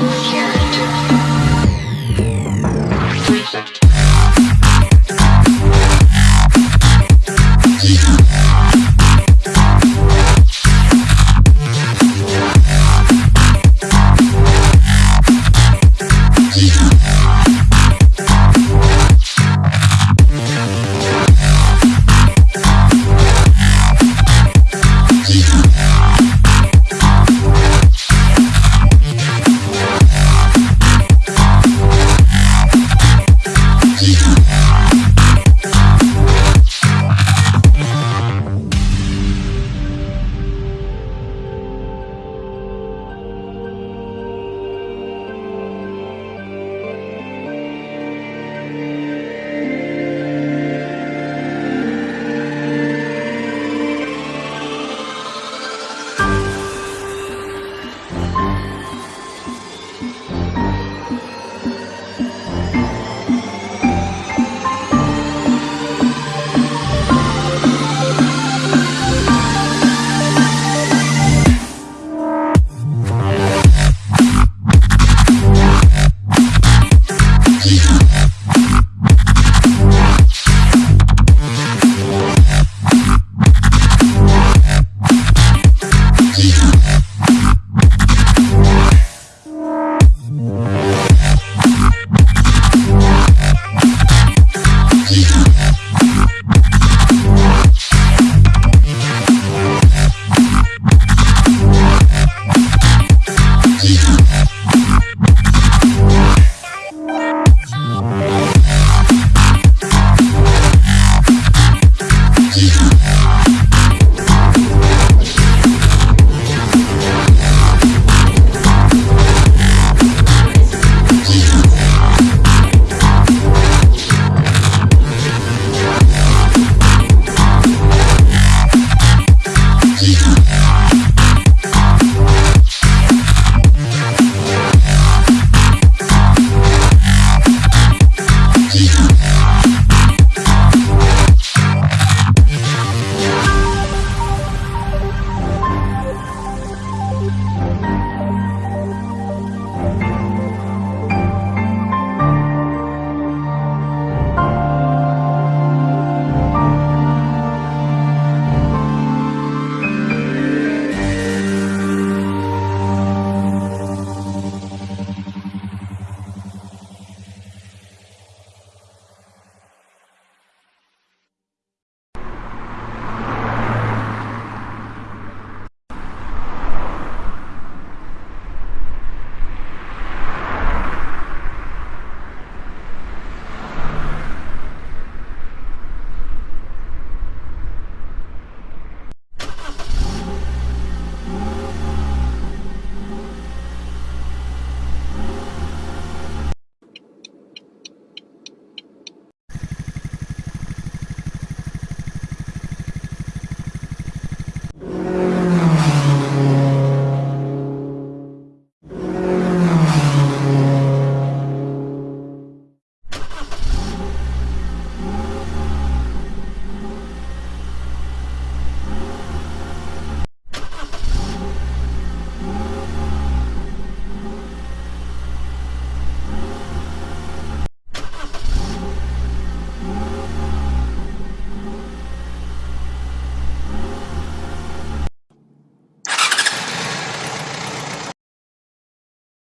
Here.